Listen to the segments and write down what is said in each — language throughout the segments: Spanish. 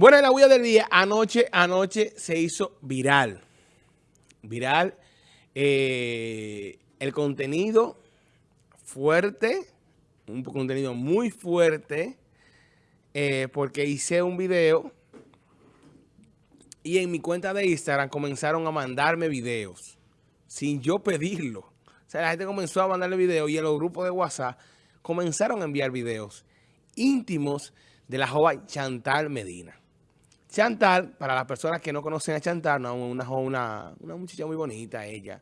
Bueno, en la huella del día, anoche, anoche se hizo viral. Viral. Eh, el contenido fuerte, un contenido muy fuerte, eh, porque hice un video y en mi cuenta de Instagram comenzaron a mandarme videos sin yo pedirlo. O sea, la gente comenzó a mandarle videos y en los grupos de WhatsApp comenzaron a enviar videos íntimos de la joven Chantal Medina. Chantal, para las personas que no conocen a Chantal, una, una, una muchacha muy bonita ella.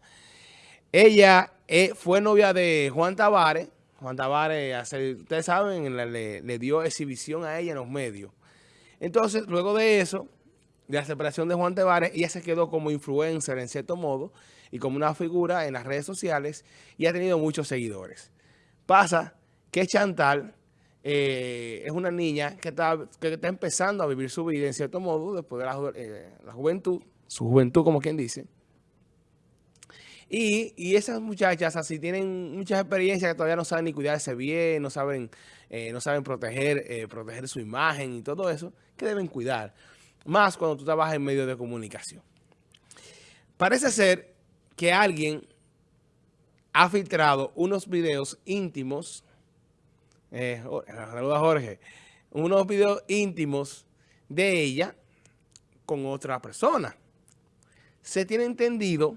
Ella eh, fue novia de Juan Tavares. Juan Tavares, ustedes saben, le, le, dio exhibición a ella en los medios. Entonces, luego de eso, de la separación de Juan Tavares, ella se quedó como influencer en cierto modo y como una figura en las redes sociales y ha tenido muchos seguidores. Pasa que Chantal eh, es una niña que está, que está empezando a vivir su vida en cierto modo después de la, eh, juventud, su juventud como quien dice. Y, esas muchachas así tienen muchas experiencias que todavía no saben ni cuidarse bien, no saben, eh, no saben proteger, proteger su imagen y todo eso, que deben cuidar. Más cuando tú trabajas en medios de comunicación. Parece ser que alguien ha filtrado unos videos íntimos eh, saluda Jorge, unos videos íntimos de ella con otra persona. Se tiene entendido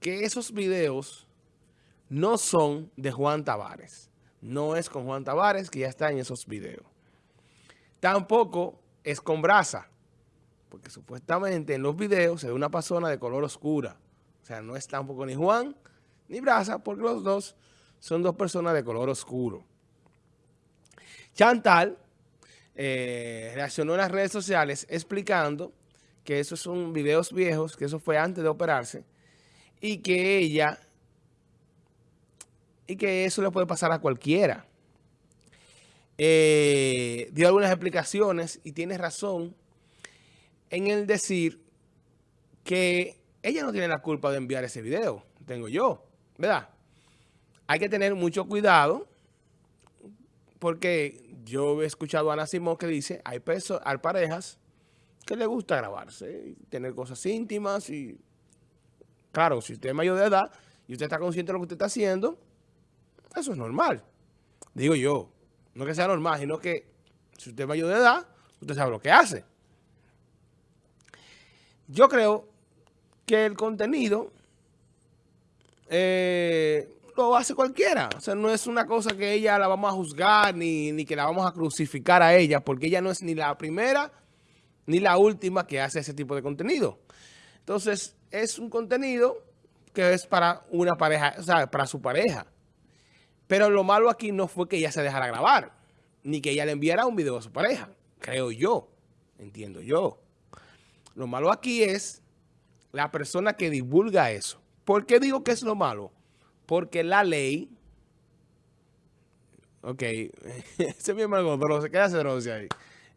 que esos videos no son de Juan Tavares. No es con Juan Tavares que ya está en esos videos. Tampoco es con Brasa, porque supuestamente en los videos se ve una persona de color oscura. O sea, no es tampoco ni Juan ni Brasa, porque los dos son dos personas de color oscuro. Chantal eh, reaccionó en las redes sociales explicando que esos son videos viejos, que eso fue antes de operarse, y que ella, y que eso le puede pasar a cualquiera. Eh, dio algunas explicaciones y tiene razón en el decir que ella no tiene la culpa de enviar ese video, tengo yo, ¿verdad? Hay que tener mucho cuidado porque yo he escuchado a Ana Simón que dice, hay, hay parejas que le gusta grabarse, tener cosas íntimas y... Claro, si usted es mayor de edad y usted está consciente de lo que usted está haciendo, eso es normal. Digo yo, no que sea normal, sino que si usted es mayor de edad, usted sabe lo que hace. Yo creo que el contenido eh, lo hace cualquiera. O sea, no es una cosa que ella la vamos a juzgar ni, ni, que la vamos a crucificar a ella, porque ella no es ni la primera ni la última que hace ese tipo de contenido. Entonces, es un contenido que es para una pareja, o sea, para su pareja. Pero lo malo aquí no fue que ella se dejara grabar, ni que ella le enviara un video a su pareja, creo yo, entiendo yo. Lo malo aquí es la persona que divulga eso. ¿Por qué digo que es lo malo? Porque la ley... Ok, ese es mi hermano Droce, ¿qué hace Droce ahí?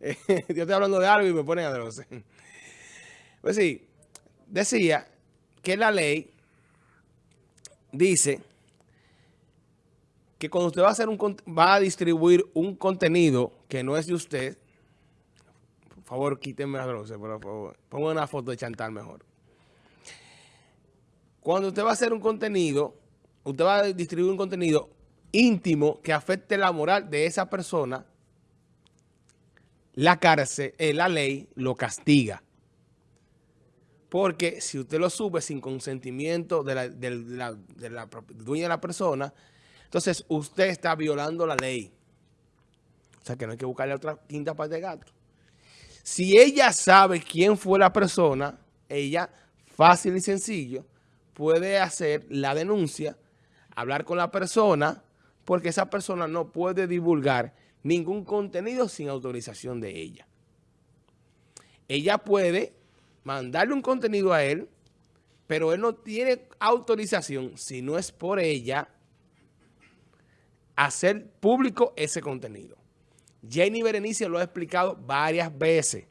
yo estoy hablando de algo y me ponen a Droce. Pues sí, decía que la ley dice que cuando usted va a, hacer un, va a distribuir un contenido que no es de usted, por favor, quítenme a Droce, por favor. Pongan una foto de Chantal mejor. Cuando usted va a hacer un contenido usted va a distribuir un contenido íntimo que afecte la moral de esa persona, la cárcel, eh, la ley lo castiga. Porque si usted lo sube sin consentimiento de la, dueña de la persona, entonces usted está violando la ley. O sea que no hay que buscarle otra quinta parte de gato. Si ella sabe quién fue la persona, ella, fácil y sencillo, puede hacer la denuncia hablar con la persona porque esa persona no puede divulgar ningún contenido sin autorización de ella. Ella puede mandarle un contenido a él, pero él no tiene autorización, si no es por ella, hacer público ese contenido. Jenny Berenice lo ha explicado varias veces.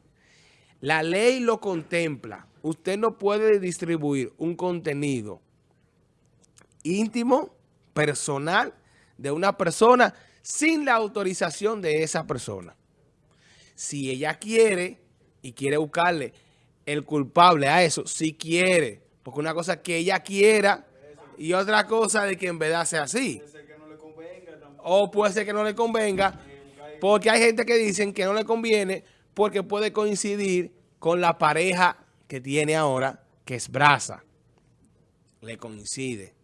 La ley lo contempla. Usted no puede distribuir un contenido íntimo, personal de una persona sin la autorización de esa persona. Si ella quiere y quiere buscarle el culpable a eso, si quiere. Porque una cosa es que ella quiera y otra cosa de que en verdad sea así. O puede ser que no le convenga, porque hay gente que dicen que no le conviene porque puede coincidir con la pareja que tiene ahora, que es brasa. Le coincide.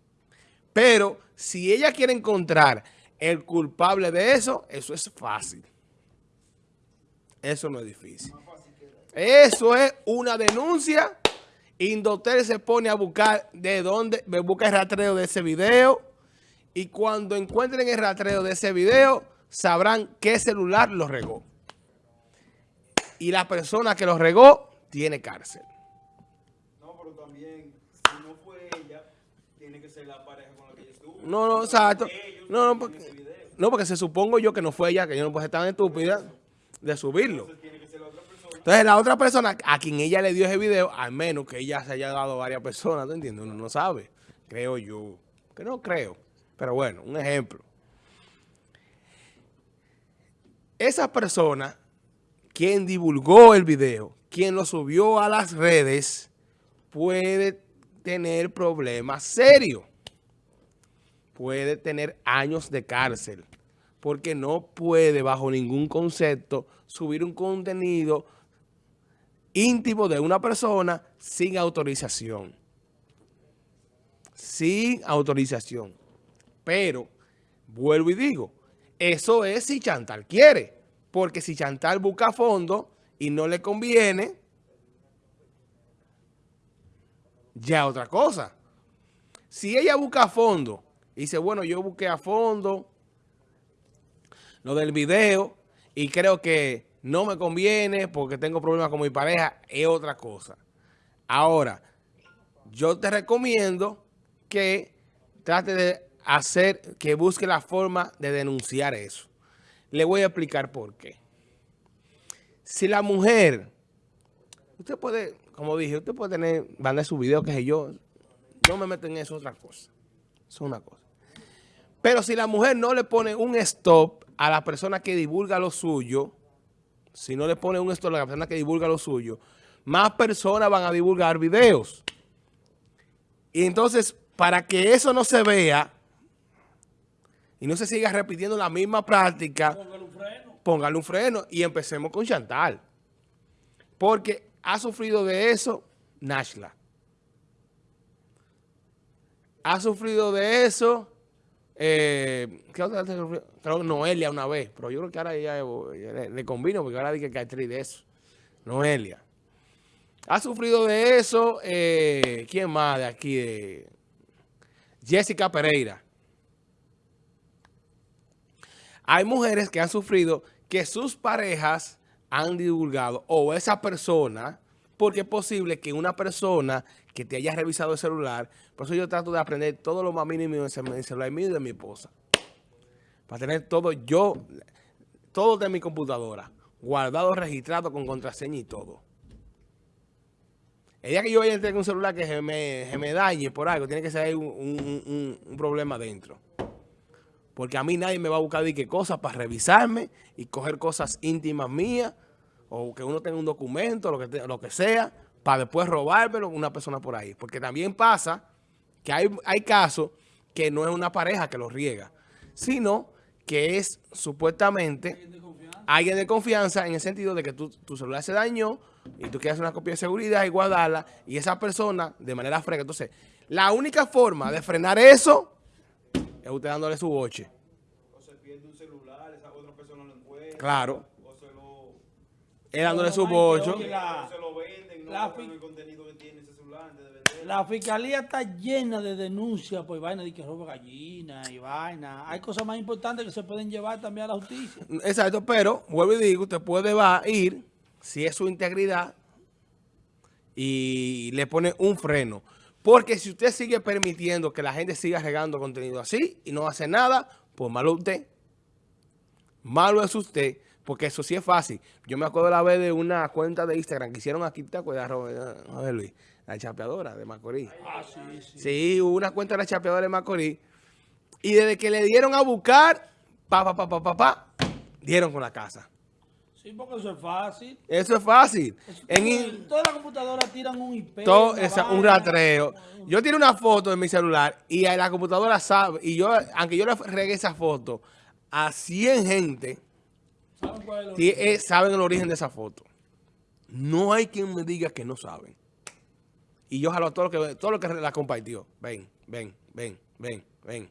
Pero si ella quiere encontrar el culpable de eso, eso es fácil. Eso no es difícil. Eso es una denuncia. Indotel se pone a buscar de dónde, busca el rastreo de ese video. Y cuando encuentren el rastreo de ese video, sabrán qué celular lo regó. Y la persona que lo regó tiene cárcel. No, pero también, si no fue ella, tiene que ser la pareja con la que ella estuvo. No, no, exacto. No, no, porque, no, porque se supongo yo que no fue ella, que yo no puedo tan estúpida de subirlo. Entonces la otra persona a quien ella le dio ese video, al menos que ella se haya dado a varias personas, ¿te entiendes? Uno no sabe, creo yo. Que no creo. Pero bueno, un ejemplo. Esa persona, quien divulgó el video, quien lo subió a las redes, puede tener problemas serios. Puede tener años de cárcel. Porque no puede, bajo ningún concepto, subir un contenido íntimo de una persona sin autorización. Sin autorización. Pero, vuelvo y digo, eso es si Chantal quiere. Porque si Chantal busca fondo y no le conviene, ya otra cosa. Si ella busca a fondo y dice, bueno, yo busqué a fondo lo del video y creo que no me conviene porque tengo problemas con mi pareja, es otra cosa. Ahora, yo te recomiendo que trate de hacer, que busque la forma de denunciar eso. Le voy a explicar por qué. Si la mujer, usted puede, como dije, usted puede tener, mandar su video, que sé yo, no me meto en eso, otra cosa. Eso es una cosa. Pero si la mujer no le pone un stop a la persona que divulga lo suyo, si no le pone un stop a la persona que divulga lo suyo, más personas van a divulgar videos. Y entonces, para que eso no se vea, y no se siga repitiendo la misma práctica, póngale un freno. Póngale un freno y empecemos con Chantal. Porque ha sufrido de eso Nashla. Ha sufrido de eso, eh, ¿qué otra Creo Noelia una vez, pero yo creo que ahora ya, le, convino porque ahora dije que hay actriz de eso. Noelia. Ha sufrido de eso, eh, ¿quién más de aquí? Jessica Pereira. Hay mujeres que han sufrido que sus parejas han divulgado o esa persona, porque es posible que una persona que te haya revisado el celular, por eso yo trato de aprender todo lo más mínimo en el celular mío y de mi esposa. Para tener todo yo, todo de mi computadora, guardado, registrado con contraseña y todo. El día que yo vaya a tener un celular que se me, dañe por algo, tiene que ser un, un problema dentro. Porque a mí nadie me va a buscar de qué cosas para revisarme y coger cosas íntimas mías o que uno tenga un documento, lo que, lo que sea, para después robármelo una persona por ahí. Porque también pasa que hay, hay casos que no es una pareja que lo riega, sino que es supuestamente alguien de confianza, en el sentido de que tu, tu celular se dañó y tú quieres hacer una copia de seguridad y guardarla y esa persona de manera fresca. Entonces, la única forma de frenar eso es usted dándole su boche. O se pierde un celular, esa otra persona lo encuentra. Claro. Es dándole su bocho. La, fiscalía está llena de denuncias por vaina de que roba gallinas y vaina. Hay cosas más importantes que se pueden llevar también a la justicia. Exacto, pero vuelvo y digo, usted puede va, ir, si es su integridad, y le pone un freno. Porque si usted sigue permitiendo que la gente siga regando contenido así y no hace nada, pues malo usted. Malo es usted, porque eso sí es fácil. Yo me acuerdo la vez de una cuenta de Instagram que hicieron aquí, ¿te acuerdas, Robert Luis? La chapeadora de Macorís. Ah, sí, sí. Sí, hubo una cuenta de la chapeadora de Macorís. Y desde que le dieron a buscar, pa, pa, pa, pa, pa, pa, dieron con la casa. Sí, porque eso es fácil. Eso es fácil. Eso- En todas las computadoras tiran un IP. todo esa- un rastreo. Yo tiro una foto de mi celular y a la computadora sabe, y yo, aunque yo le regué esa foto a 100 gente, ¿Saben sí, eh, saben el origen de esa foto. No hay quien me diga que no saben. Y yo jalo a todo lo que, todo lo que la compartió. Ven, ven, ven, ven, ven.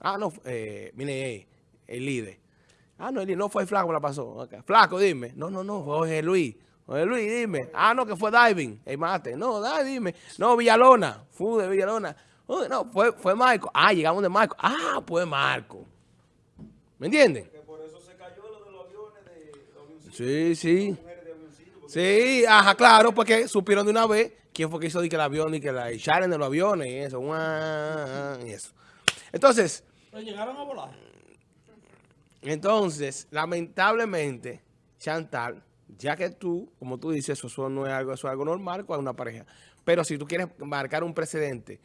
Ah, no, eh, mire, eh, el líder. Ah, no, el líder, no fue el flaco, me la pasó. Flaco, dime. No, no, no, fue Jorge Luis. Jorge Luis, dime. Ah, no, que fue diving, el mate. No, da, dime. No, Villalona. Fue de Villalona. Oh, no, fue, fue Marco. Ah, llegamos de Marco. Ah, pues Marco. ¿Me entienden? Que por eso se cayó lo de los aviones de los avioncitos. Sí, sí. Sí, ajá, claro, porque supieron de una vez quién fue que hizo de que el avión y que la echaron de los aviones y eso, y eso. Entonces, Pero llegaron a volar. entonces, lamentablemente, Chantal, ya que tú, como tú dices, eso, no es algo, eso es algo normal con una pareja. Pero si tú quieres marcar un precedente,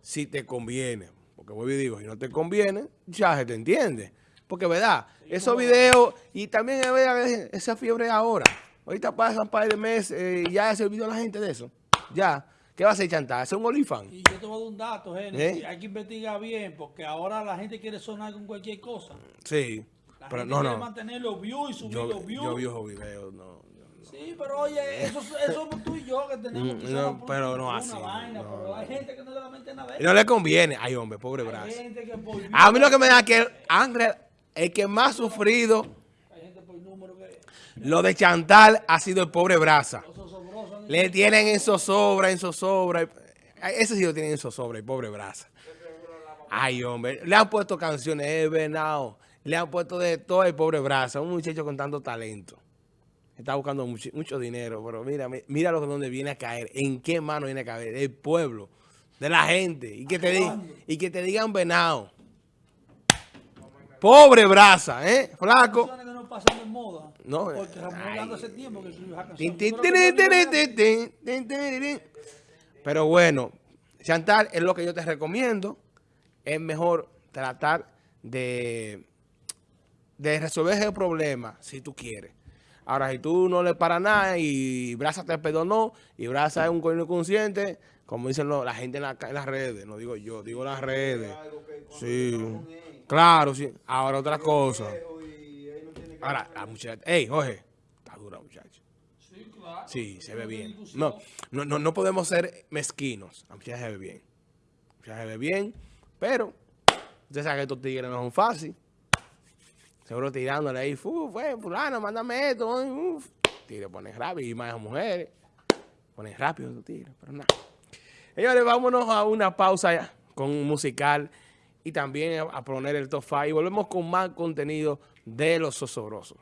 si te conviene, porque vuelvo y digo, si no te conviene, ya se te entiende. Porque, ¿verdad? Esos videos, y también es verdad, esa fiebre ahora. Ahorita pasan un par de meses eh, y ya se olvidó la gente de eso. Ya. ¿Qué va a hacer Chantal? ¿Hacer un olifán? Y yo te voy a dar un dato, Génesis. ¿Eh? Hay que investigar bien, porque ahora la gente quiere sonar con cualquier cosa. Sí. La Pero gente no, quiere no. mantener los views y subir Yo, los views. yo vi esos videos, no. Sí, pero oye, eso, eso somos tú y yo que tenemos Mm, quizás no, una- pero no una así, vaina, no, pero hay gente que no le da mente nada no le conviene. Ay, hombre, pobre brazo. gente que por A mí lo que me da es que Ángel, el que más sufrido lo de Chantal ha sido el pobre han Le tienen en zozobra, en zozobra. Ese sí lo tienen en zozobra, el pobre Brasa. Ay, hombre. Le han puesto canciones, eh, venado. Le han puesto de todo el pobre Brasa. Un muchacho con tanto talento. Está buscando mucho, dinero, pero mira, mi- mira lo que donde viene a caer. ¿En qué mano viene a caer? Del pueblo, de la gente. Y que te, di- y que te digan venado. Pobre Brasa, ¿eh? Flaco. no pasan de moda. No, Porque Ramón ay. hablando hace tiempo que Tin, canción. Pero bueno, Chantal, es lo que yo te recomiendo. Es mejor tratar de, de resolver ese problema si tú quieres. Ahora, si tú no le para nada y Brasa te perdonó y Brasa es un coño consciente, como dicen lo- la gente en, la- en las redes, no digo yo, digo las redes. Sí, claro, sí. Ahora otra cosa. Ahora, la muchacha, ey, Jorge, está dura muchacha. Sí, claro. Sí, se ve bien. No, no, no, no podemos ser mezquinos. La muchacha se ve bien. La muchacha se ve bien, pero usted sabe que estos tigres no son fáciles. Seguro tirándole ahí, fu, fue, fulano, mándame esto. Uf. Tigre pone rápido y más mujeres. Ponen rápido los tigres, pero nada. Señores, vámonos a una pausa ya con un musical y también a, poner el top 5 y volvemos con más contenido de los osobrosos.